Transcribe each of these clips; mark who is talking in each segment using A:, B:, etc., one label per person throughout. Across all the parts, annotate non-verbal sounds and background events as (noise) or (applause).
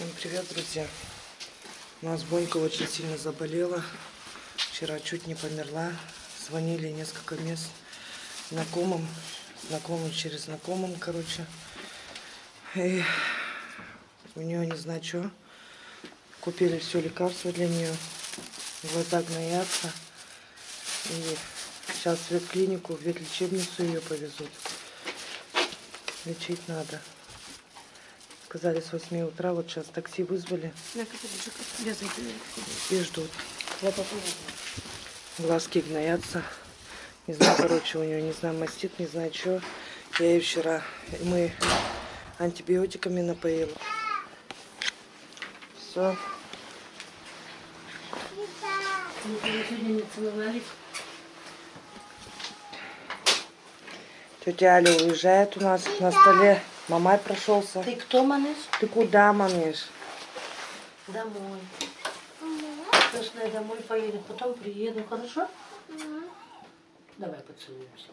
A: Всем привет, друзья! У нас Бонька очень сильно заболела. Вчера чуть не померла. Звонили несколько мест знакомым. Знакомым через знакомым, короче. И у нее не знаю что. Купили все лекарства для нее. Глаза гноятся. И сейчас в ветклинику, в ветлечебницу ее повезут. Лечить надо. Сказали с 8 утра, вот сейчас такси вызвали и ждут. Глазки гноятся. Не знаю, короче, у нее, не знаю, мастит, не знаю, что. Я ей вчера, мы антибиотиками напоила. Все.
B: целовались.
A: Тетя Аля уезжает у нас на столе. Мамай прошелся.
B: Ты кто, манеш?
A: Ты куда, мамиш?
B: Домой. Пошла я домой поеду, потом приеду, хорошо? Давай поцелуемся.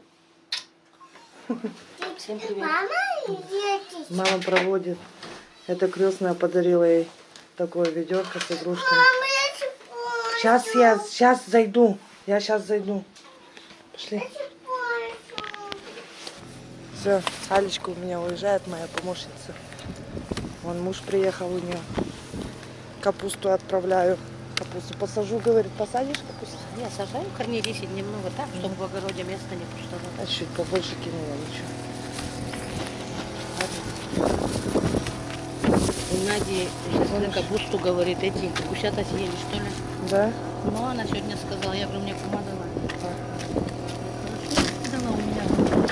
B: Всем привет.
A: Мама проводит. Это крестная подарила ей такое ведерко с игрушками. Сейчас я, сейчас зайду. Я сейчас зайду. Пошли. Все, Алечка у меня уезжает, моя помощница. Вон муж приехал у нее. Капусту отправляю. Капусту посажу, говорит, посадишь капусту?
B: Я сажаю корней 10 немного так, чтобы в огороде места не пустовало.
A: А чуть побольше кинула, ничего.
B: У Нади капусту говорит, эти гусята съели, что ли?
A: Да?
B: Ну, она сегодня сказала, я говорю, мне помогала. Хорошо, дала у меня.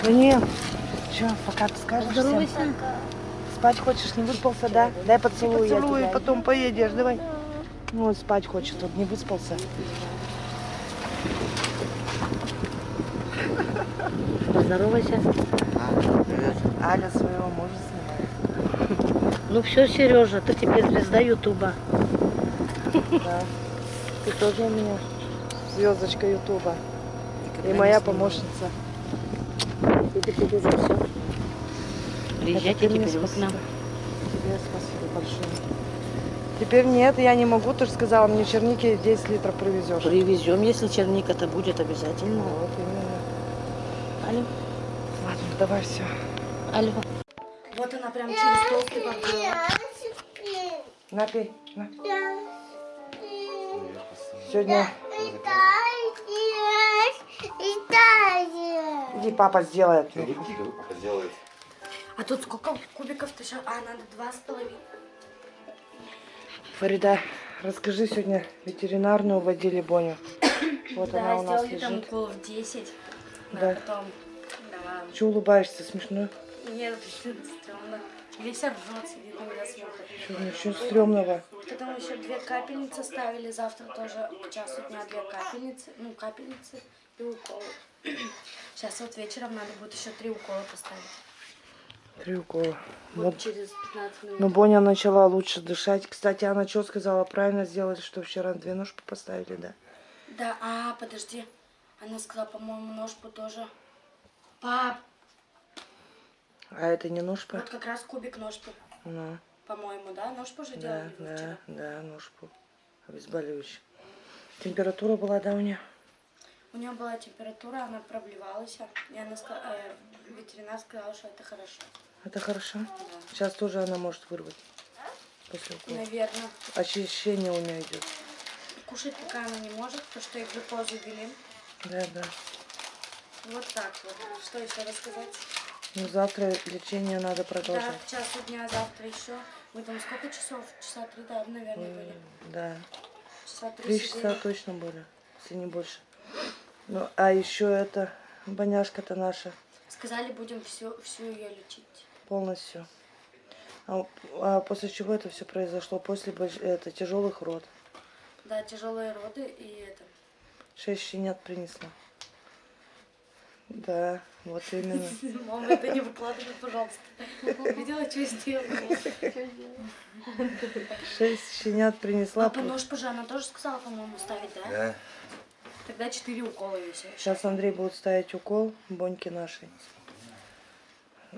A: Да не. Че, пока ты скажешь всем?
B: Здоровайся.
A: Спать хочешь, не выспался, да? Дай поцелуй, я
B: Поцелую,
A: тебя. потом поедешь, давай. Ну, спать хочет, он не выспался.
B: Поздоровайся.
A: Аля своего мужа снимает.
B: Ну все, Сережа, ты теперь звезда Ютуба.
A: Да. Ты тоже у меня звездочка Ютуба. И моя помощница.
B: И все. Приезжайте
A: Это
B: теперь к
A: спасибо.
B: нам.
A: Тебе спасибо большое. Теперь нет, я не могу, ты же сказала, мне черники 10 литров привезешь.
B: Привезем, если черника-то будет обязательно.
A: Вот именно.
B: Алло.
A: Ладно, давай все.
B: Алло.
A: Вот она прям через толстый подбила. На, пей, на. Сегодня иди, папа сделает.
C: сделает.
D: А тут сколько кубиков-то сейчас? А, надо два с половиной.
A: Фарида, расскажи, сегодня ветеринарную водили Боню. (coughs) Вот
D: да,
A: она у нас
D: сделали там
A: лежит.
D: уколов 10.
A: Да.
D: А потом, да.
A: Че улыбаешься, смешно?
D: Нет, (laughs) стрёмно. Весь ржет, сидит на меня смотрит.
A: Что, ничего стрёмного.
D: Потом еще две капельницы ставили. Завтра тоже к часу дня две капельницы. Ну, капельницы и уколы. (clears throat) Сейчас вот вечером надо будет еще три укола поставить.
A: Три укола.
D: Вот,
A: Вот.
D: через 15 минут.
A: Ну, Боня начала лучше дышать. Кстати, она что сказала? Правильно сделали, что вчера две ножки поставили, да?
D: Да, а, подожди. Она сказала, по-моему, ножку тоже. Пап,
A: А это не ножка?
D: вот как раз кубик ножки.
A: Ну,
D: По-моему, да? Ножку же
A: да,
D: делали
A: да,
D: вчера?
A: да, ножку. Обезболивающий. Температура была, да, у нее?
D: У нее была температура, она проблевалась, и она э, ветеринар сказал, что это хорошо.
A: Это хорошо. Сейчас тоже она может вырвать. После укола.
D: Наверное.
A: Ощущение у нее идет.
D: Кушать пока она не может, потому что ей глюкозу ввели.
A: Да, да.
D: Вот так вот. Что еще рассказать?
A: Ну, завтра лечение надо
D: Да,
A: продолжать.
D: к часу дня завтра еще. Мы там сколько часов? Часа три, да, наверное, были.
A: Да.
D: Часа три
A: Три
D: сидели.
A: часа точно были, если не больше. Ну, а еще это, боняшка-то наша
D: Сказали, будем всю, всю ее лечить.
A: полностью. А, а после чего это все произошло? После это, тяжелых род.
D: Да, тяжелые роды и это.
A: Шесть щенят принесла. Да, вот именно. (laughs)
D: Мама, это не выкладывай, пожалуйста. Видела, что сделала?
A: Шесть щенят принесла.
D: Папа, нож позже она тоже сказала, по-моему, ставить, да?
C: Да.
D: Тогда четыре укола висят.
A: Сейчас Андрей будет ставить укол Боньки нашей.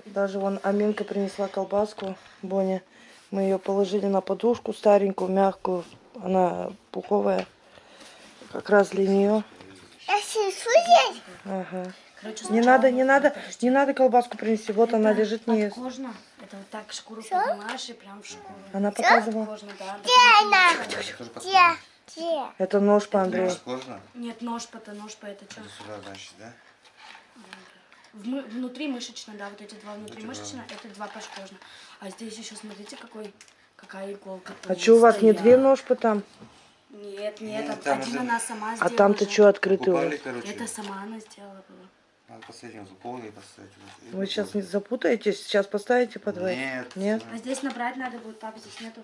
A: Даже вон Аминка принесла колбаску Боня. Мы ее положили на подушку старенькую, мягкую. Она пуховая. Как раз для нее. Ага.
D: Короче,
A: Не надо, не надо,
D: вот.
A: не надо колбаску принести. Вот она
D: Это
A: лежит не ест.
D: подкожно. Это вот так шкуру поднимаешь и прям в шкуру.
A: Она показывала.
D: Подкожно, да.
C: Это тоже подкожно.
A: Это нож по Андрею.
D: Нет, нож по нож по это что?
C: Это сюда, значит, да?
D: внутри мышечно, да, вот эти два внутри мышечно, это два подкожно. А здесь еще смотрите, какой, какая иголка.
A: А что у вас не две ножпы там?
D: Нет, нет,
C: Нет,
D: там один
C: это-
D: она сама
A: А
D: сделала.
A: там-то
D: же.
A: что открытый
C: Купали, короче.
D: Это сама она сделала.
C: Надо последним закол и поставить.
A: Вы сейчас не запутаетесь? Сейчас поставите по двое?
C: Нет.
A: Нет?
D: А здесь набрать надо будет, папа, здесь нету.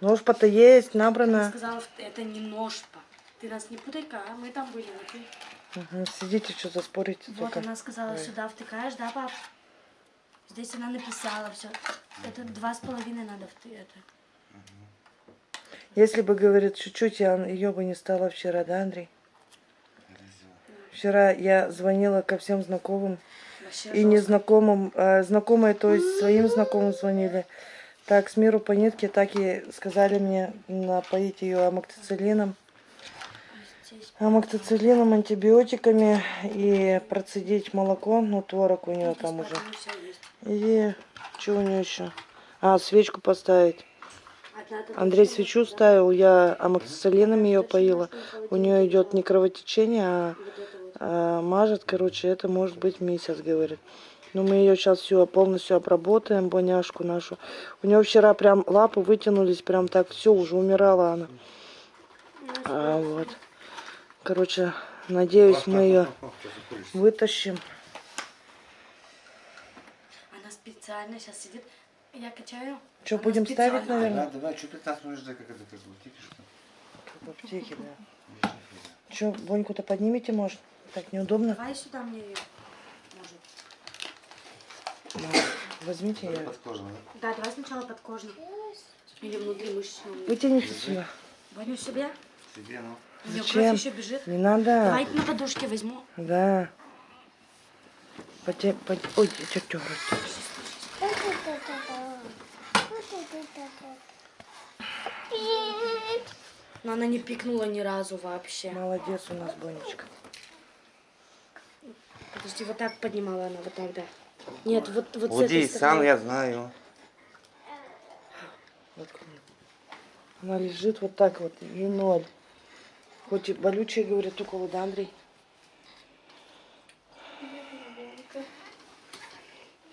A: Ножпа-то есть,
D: Она
A: набрана.
D: сказала, что это не ножпа. Ты нас не путай-ка, а мы там были. вот ты.
A: Мгм, Сидите, что заспорите
D: Вот
A: только.
D: она сказала,
A: Ой.
D: сюда втыкаешь, да, пап? Здесь она написала все. Это два с половиной надо вты это.
A: Если бы, говорит, чуть-чуть, я ее бы не стало вчера, да, Андрей? Вчера я звонила ко всем знакомым
D: Вообще
A: и незнакомым. э, знакомые, то есть своим знакомым звонили. Так, с миру по нитке, так и сказали мне напоить ее амоктициллином.
D: Здесь
A: Амоктициллином, антибиотиками и процедить молоко, ну, творог у нее там уже. И что у нее еще? А, свечку поставить. Андрей свечу ставил, я амоксициллином ее поила. У нее идет не кровотечение, а, А мажет, короче, это может быть месяц, говорит. Но мы ее сейчас все полностью обработаем, боняшку нашу. У нее вчера прям лапы вытянулись, прям так все, уже умирала она. А, вот. Короче, надеюсь, мы ее вытащим.
D: Она специально сейчас сидит. Я качаю.
A: Что,
D: Она
A: будем ставить,
D: специально-
A: наверное?
C: Да, давай, что 15 минут ждать, как это, как в аптеке, что ли?
A: Как в аптеке, да. Что, Боньку-то поднимите, может? Так неудобно?
D: Давай сюда мне ее. Может.
A: Да. Возьмите
C: подкожно, да?
D: Да, давай сначала подкожно. Или внутри мышечно.
A: Вытяните сюда.
D: Воню себе.
C: Себе, ну.
D: У нее
A: Зачем?
D: кровь еще бежит.
A: Не надо.
D: Давай на подушке возьму.
A: Да. Поте... пот- Ой, тетя
D: Но она не пикнула ни разу вообще.
A: Молодец у нас, Бонечка.
D: Подожди, вот так поднимала она, вот так, да. Нет, вот, вот с
C: Вот
D: этой
C: здесь сам
D: стороны.
C: я знаю.
A: Вот. Она лежит вот так вот, и ноль. Хоть и болючие, говорят, уколы, да, Андрей?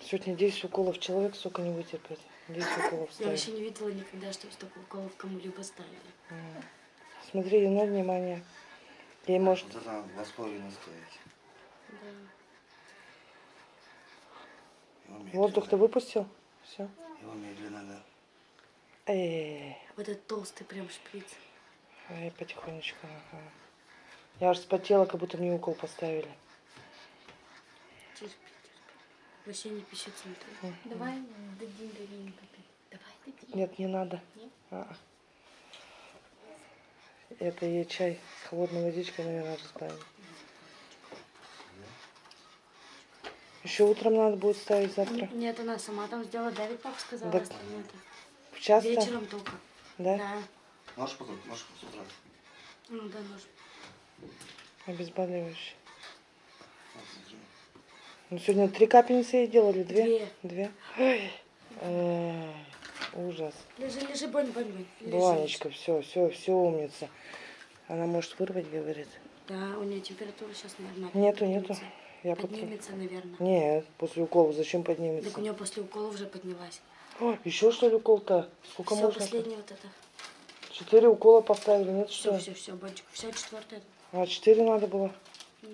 A: Сегодня 10 уколов человек, сука, не вытерпит. 10 уколов
D: Я вообще не видела никогда, чтобы столько уколов кому-либо ставили.
A: Смотри, ноль внимания. Ей может...
C: Вот это надо два с половиной стоять. Его медленно.
A: Воздух ты выпустил? Все.
C: Его медленно, да.
A: Эй,
D: Вот этот толстый прям шприц.
A: эй, потихонечку. Ага. Я аж спотела, как будто мне укол поставили.
D: Терпи, терпи. Вообще не пищит смотри. Давай дадим Дарине попить. Давай дадим.
A: Нет, не надо. А-а. Это ей чай с холодной водичкой, наверное, разбавим. Еще утром надо будет ставить завтра.
D: Нет, она сама там сделала. Давид пап сказала,
A: Да.
D: остальное-то.
A: В час
D: Вечером только.
A: Да?
D: Да.
C: Нож потом, нож с утра.
D: Ну да, нож.
A: Обезболивающий. Ну, сегодня три капельницы ей делали? Две?
D: Две.
A: Две? Ой. Эй, ужас.
D: Лежи, лежи, Бонь, Бонь, Бонь. Лежи.
A: Бланечка, все, все, все умница. Она может вырвать, говорит.
D: Да, у нее температура сейчас, наверное,
A: Нету, нету.
D: Поднимется.
A: Я.
D: Поднимется, наверное.
A: Нет, после укола зачем
D: Так
A: поднимется?
D: у нее после укола уже поднялась.
A: О, еще что ли укол-то? Сколько
D: Все,
A: можно?
D: последний вот это.
A: Четыре укола поставили, нет
D: Все,
A: что?
D: все, все. Все, четвертое.
A: А, четыре надо было?
D: Да.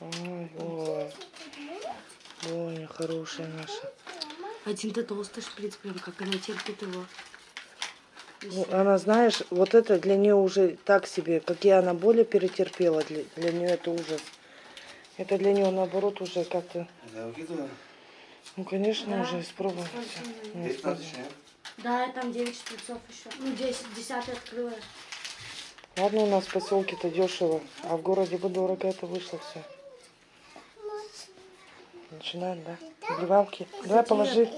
A: Ой, ой. Ой, хорошая наша.
D: Один-то толстый шприц, прям как она терпит его.
A: Ну, она, знаешь, вот это для нее уже так себе, какие она боли перетерпела, для, для нее это ужас. Это для нее наоборот уже как-то, ну конечно
D: Да.
A: уже
D: у
A: Ну?
D: Да, там 9 шприцов еще. Ну, 10, 10 открыла.
A: Ладно, у нас в поселке-то дешево, а в городе бы дорого это вышло все. Начинаем, да? Вливалки. Давай положи.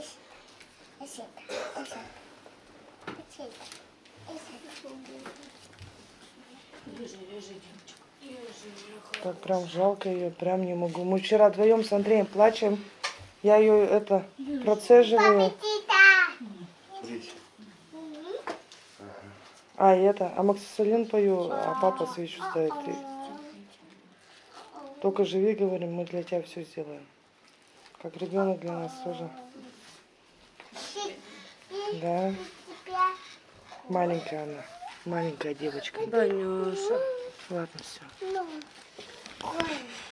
A: Так прям жалко ее, прям не могу. Мы вчера вдвоем с Андреем плачем. Я ее это процеживаю. А, и это, амоксисилин пою, а папа свечу ставит. Ты Только живи, говорим, мы для тебя все сделаем. Как ребенок для нас тоже. Да. Маленькая она. Маленькая девочка.
D: Данюша.
A: Ладно, все.